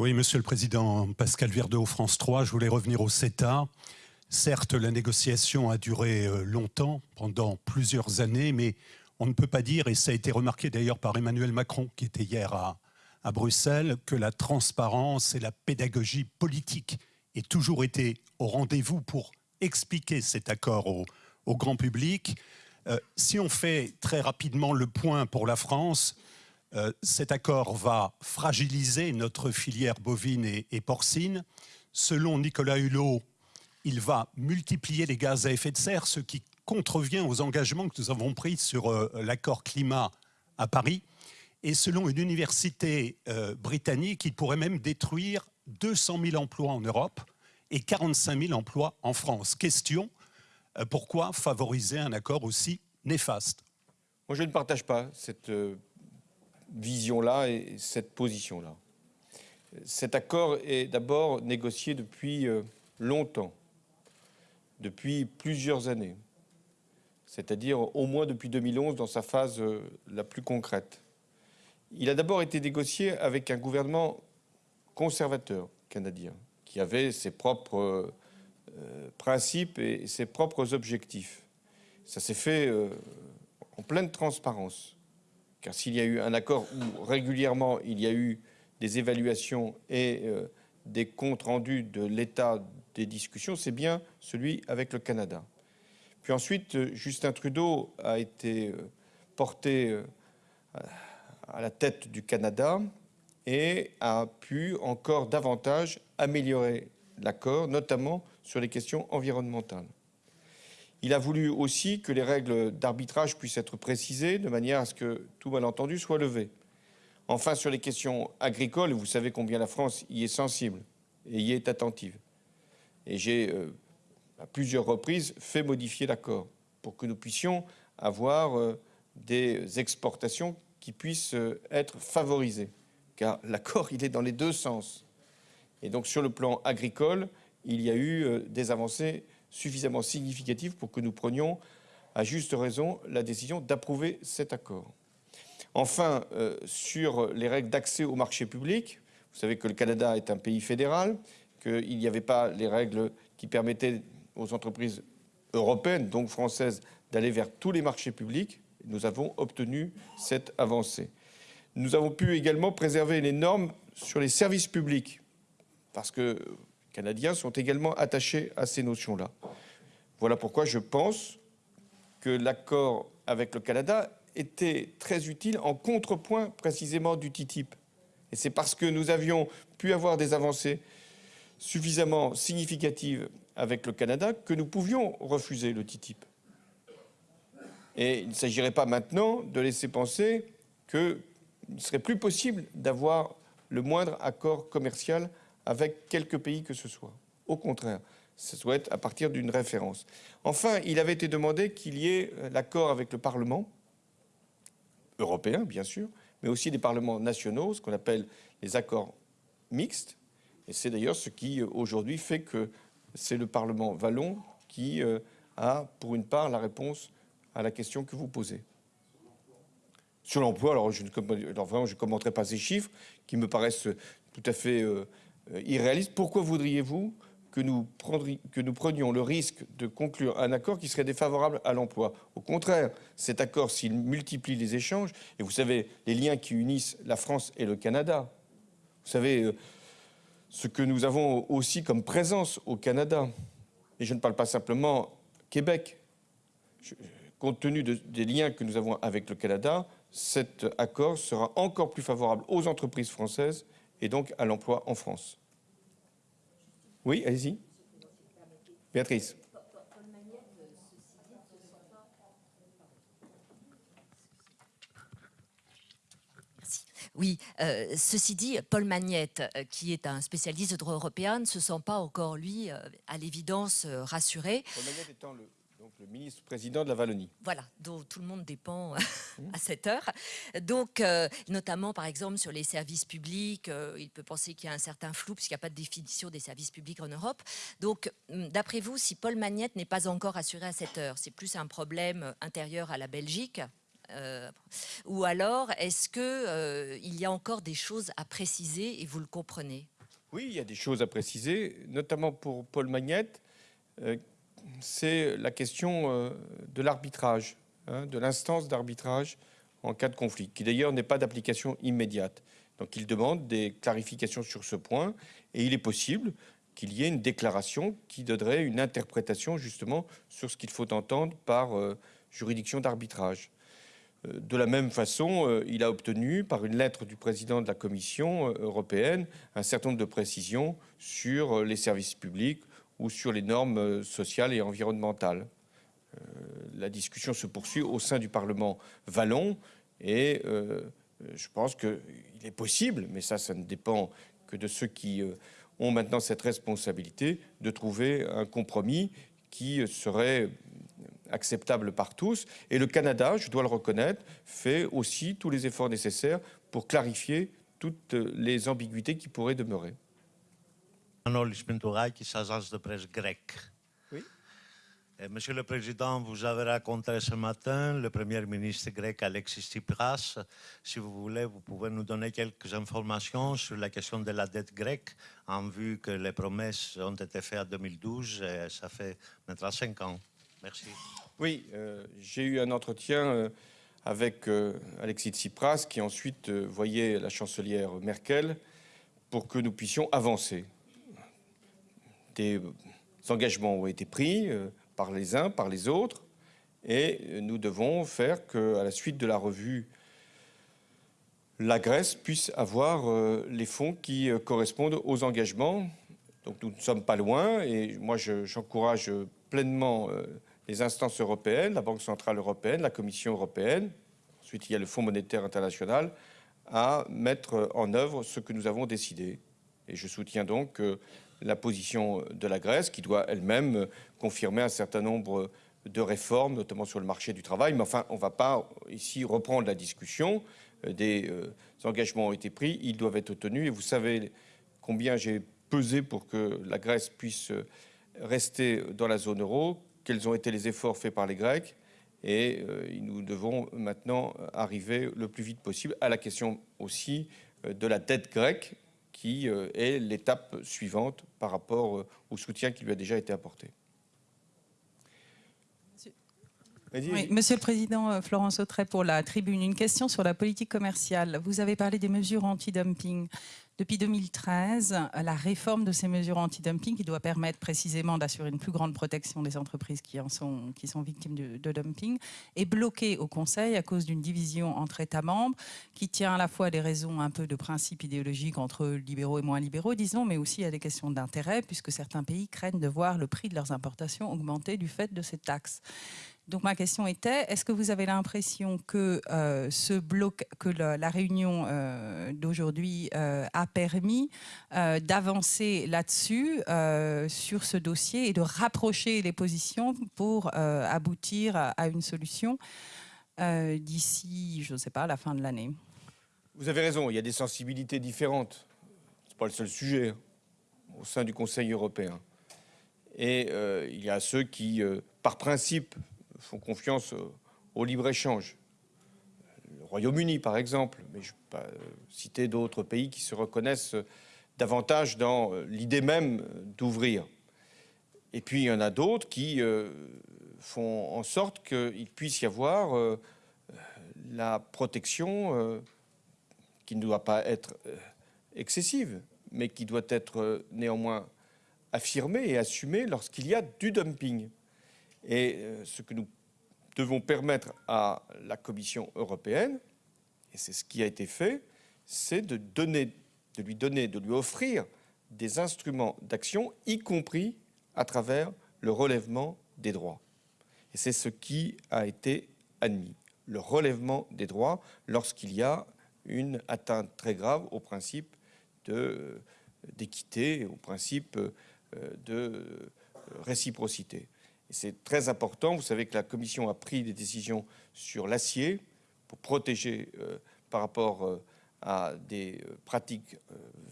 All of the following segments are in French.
Oui, Monsieur le Président, Pascal Verdeau, France 3, je voulais revenir au CETA. Certes, la négociation a duré euh, longtemps, pendant plusieurs années, mais on ne peut pas dire, et ça a été remarqué d'ailleurs par Emmanuel Macron, qui était hier à, Bruxelles, que la transparence et la pédagogie politique aient toujours été au rendez-vous pour expliquer cet accord au, au grand public. Euh, si on fait très rapidement le point pour la France, euh, cet accord va fragiliser notre filière bovine et, porcine. Selon Nicolas Hulot, il va multiplier les gaz à effet de serre, ce qui contrevient aux engagements que nous avons pris sur euh, l'accord climat à Paris. Et selon une université euh, britannique, il pourrait même détruire 200 000 emplois en Europe et 45 000 emplois en France. Question, pourquoi favoriser un accord aussi néfaste? Moi, je ne partage pas cette vision-là et cette position-là. Cet accord est d'abord négocié depuis euh, longtemps, depuis plusieurs années, c'est-à-dire au moins depuis 2011 dans sa phase la plus concrète. Il a d'abord été négocié avec un gouvernement conservateur canadien, qui avait ses propres euh, principes et ses propres objectifs. Ça s'est fait euh, en pleine transparence. Car s'il y a eu un accord où régulièrement il y a eu des évaluations et euh, des comptes rendus de l'état des discussions, c'est bien celui avec le Canada. Puis ensuite, Justin Trudeau a été porté à la tête du Canada et a pu encore davantage améliorer l'accord, notamment sur les questions environnementales. Il a voulu aussi que les règles d'arbitrage puissent être précisées de manière à ce que tout malentendu soit levé. Enfin, sur les questions agricoles, vous savez combien la France y est sensible et y est attentive. Et j'ai, euh, à plusieurs reprises, fait modifier l'accord pour que nous puissions avoir euh, des exportations qui puissent euh, être favorisées. Car l'accord, il est dans les deux sens. Et donc, sur le plan agricole, il y a eu des avancées suffisamment significatives pour que nous prenions, à juste raison, la décision d'approuver cet accord. Enfin, euh, sur les règles d'accès au marché public, vous savez que le Canada est un pays fédéral, qu'il n'y avait pas les règles qui permettaient aux entreprises européennes, donc françaises, d'aller vers tous les marchés publics. Nous avons obtenu cette avancée. Nous avons pu également préserver les normes sur les services publics, parce que Canadiens sont également attachés à ces notions-là. Voilà pourquoi je pense que l'accord avec le Canada était très utile en contrepoint précisément du TTIP. Et c'est parce que nous avions pu avoir des avancées suffisamment significatives avec le Canada que nous pouvions refuser le TTIP. Et il ne s'agirait pas maintenant de laisser penser qu'il ne serait plus possible d'avoir le moindre accord commercial avec quelques pays que ce soit. Au contraire, ce doit être à partir d'une référence. Enfin, il avait été demandé qu'il y ait euh, l'accord avec le Parlement européen, bien sûr, mais aussi des parlements nationaux, ce qu'on appelle les accords mixtes. Et c'est d'ailleurs ce qui, euh, aujourd'hui, fait que c'est le Parlement vallon qui euh, a, pour une part, la réponse à la question que vous posez. Sur l'emploi, alors, je ne, vraiment, je commenterai pas ces chiffres qui me paraissent tout à fait irréaliste. Pourquoi voudriez-vous que nous, que nous prenions le risque de conclure un accord qui serait défavorable à l'emploi? Au contraire, cet accord, s'il multiplie les échanges, et vous savez, les liens qui unissent la France et le Canada, vous savez, euh, ce que nous avons aussi comme présence au Canada, et je ne parle pas simplement Québec, compte tenu des liens que nous avons avec le Canada, cet accord sera encore plus favorable aux entreprises françaises et donc à l'emploi en France. Oui, allez-y. Béatrice. Oui, euh, ceci dit, Paul Magnette, euh, qui est un spécialiste de droit européen, ne se sent pas encore, lui, euh, à l'évidence, rassuré. Paul Magnette étant le le ministre-président de la Wallonie. Voilà, dont tout le monde dépend à cette heure. Donc, euh, notamment, par exemple, sur les services publics, euh, il peut penser qu'il y a un certain flou, puisqu'il n'y a pas de définition des services publics en Europe. Donc, hum, d'après vous, si Paul Magnette n'est pas encore assuré à cette heure, c'est plus un problème intérieur à la Belgique Ou alors, est-ce qu'il y a encore des choses à préciser et vous le comprenez? Oui, il y a des choses à préciser, notamment pour Paul Magnette. C'est la question de l'arbitrage, hein, de l'instance d'arbitrage en cas de conflit, qui d'ailleurs n'est pas d'application immédiate. Donc il demande des clarifications sur ce point et il est possible qu'il y ait une déclaration qui donnerait une interprétation justement sur ce qu'il faut entendre par euh, juridiction d'arbitrage. Euh, de la même façon, euh, il a obtenu, par une lettre du président de la Commission européenne, un certain nombre de précisions sur les services publics ou sur les normes sociales et environnementales. La discussion se poursuit au sein du Parlement wallon et je pense qu'il est possible, mais ça, ça ne dépend que de ceux qui euh, ont maintenant cette responsabilité, de trouver un compromis qui serait acceptable par tous. Et le Canada, je dois le reconnaître, fait aussi tous les efforts nécessaires pour clarifier toutes les ambiguïtés qui pourraient demeurer. De presse grecque. Eh, Monsieur le Président, vous avez raconté ce matin le Premier ministre grec Alexis Tsipras. Si vous voulez, vous pouvez nous donner quelques informations sur la question de la dette grecque, en vue que les promesses ont été faites en 2012 et ça fait maintenant cinq ans. Merci. Oui, euh, j'ai eu un entretien euh, avec euh, Alexis Tsipras qui ensuite voyait la chancelière Merkel pour que nous puissions avancer. Des engagements ont été pris par les uns, par les autres, et nous devons faire qu'à la suite de la revue, la Grèce puisse avoir euh, les fonds qui euh, correspondent aux engagements. Donc nous ne sommes pas loin, et moi j'encourage pleinement euh, les instances européennes, la Banque Centrale Européenne, la Commission Européenne, ensuite il y a le Fonds monétaire international, à mettre en œuvre ce que nous avons décidé. Et je soutiens donc la position de la Grèce, qui doit elle-même confirmer un certain nombre de réformes, notamment sur le marché du travail. Mais enfin, on ne va pas ici reprendre la discussion. Des euh, engagements ont été pris, ils doivent être tenus. Et vous savez combien j'ai pesé pour que la Grèce puisse rester dans la zone euro, quels ont été les efforts faits par les Grecs. Et euh, nous devons maintenant arriver le plus vite possible à la question aussi euh, de la dette grecque, qui euh, est l'étape suivante par rapport euh, au soutien qui lui a déjà été apporté. Monsieur le Président, euh, Florence Autret pour la Tribune. Une question sur la politique commerciale. Vous avez parlé des mesures anti-dumping. Depuis 2013, la réforme de ces mesures anti-dumping, qui doit permettre précisément d'assurer une plus grande protection des entreprises qui, sont, victimes de, dumping, est bloquée au Conseil à cause d'une division entre États membres qui tient à la fois des raisons un peu de principe idéologique entre libéraux et moins libéraux, disons, mais aussi à des questions d'intérêt, puisque certains pays craignent de voir le prix de leurs importations augmenter du fait de ces taxes. Donc ma question était, est-ce que vous avez l'impression que, euh, ce bloc, que la, réunion euh, d'aujourd'hui euh, a permis d'avancer là-dessus, sur ce dossier, et de rapprocher les positions pour aboutir à, une solution d'ici, je ne sais pas, la fin de l'année? Vous avez raison, il y a des sensibilités différentes. Ce n'est pas le seul sujet hein, au sein du Conseil européen. Et il y a ceux qui, par principe, font confiance au libre-échange. Le Royaume-Uni, par exemple, mais je peux pas euh, citer d'autres pays qui se reconnaissent davantage dans euh, l'idée même d'ouvrir. Et puis, il y en a d'autres qui euh, font en sorte qu'il puisse y avoir la protection qui ne doit pas être excessive, mais qui doit être néanmoins affirmée et assumée lorsqu'il y a du dumping. Et euh, ce que nous devons permettre à la Commission européenne, et c'est ce qui a été fait, c'est de, donner, de lui donner, de lui offrir des instruments d'action, y compris à travers le relèvement des droits. Et c'est ce qui a été admis, le relèvement des droits lorsqu'il y a une atteinte très grave au principe d'équité, au principe euh, de réciprocité c'est très important. Vous savez que la Commission a pris des décisions sur l'acier pour protéger euh, par rapport euh, à des euh, pratiques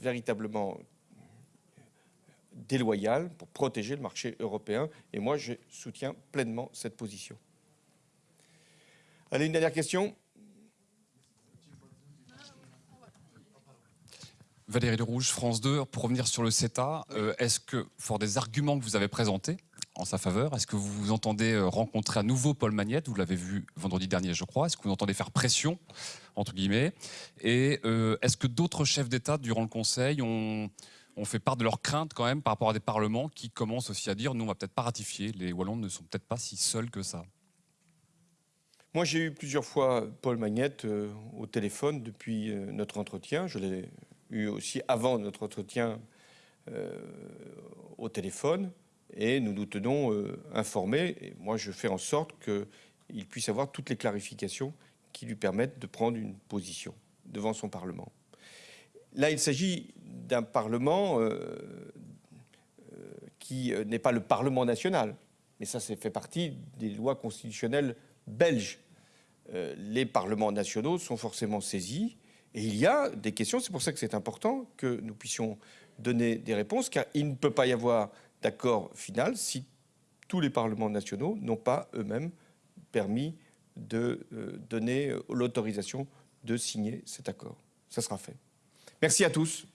véritablement déloyales, pour protéger le marché européen. Et moi, je soutiens pleinement cette position. Allez, une dernière question. Valérie Rouge, France 2, pour revenir sur le CETA, est-ce que, fort des arguments que vous avez présentés en sa faveur, est-ce que vous vous entendez euh, rencontrer à nouveau Paul Magnette? Vous l'avez vu vendredi dernier, je crois. Est-ce que vous entendez faire pression, entre guillemets? Et euh, est-ce que d'autres chefs d'État, durant le Conseil, ont, fait part de leurs craintes quand même par rapport à des parlements qui commencent aussi à dire nous, on va peut-être pas ratifier, les Wallons ne sont peut-être pas si seuls que ça. Moi, j'ai eu plusieurs fois Paul Magnette au téléphone depuis notre entretien. Je l'ai eu aussi avant notre entretien euh, au téléphone et nous nous tenons euh, informés. Moi, je fais en sorte qu'il puisse avoir toutes les clarifications qui lui permettent de prendre une position devant son Parlement. Là, il s'agit d'un Parlement euh, qui n'est pas le Parlement national, mais ça, c'est fait partie des lois constitutionnelles belges. les parlements nationaux sont forcément saisis et il y a des questions, c'est pour ça que c'est important que nous puissions donner des réponses, car il ne peut pas y avoir d'accord final si tous les parlements nationaux n'ont pas eux-mêmes permis de euh, donner l'autorisation de signer cet accord. Ça sera fait. Merci à tous.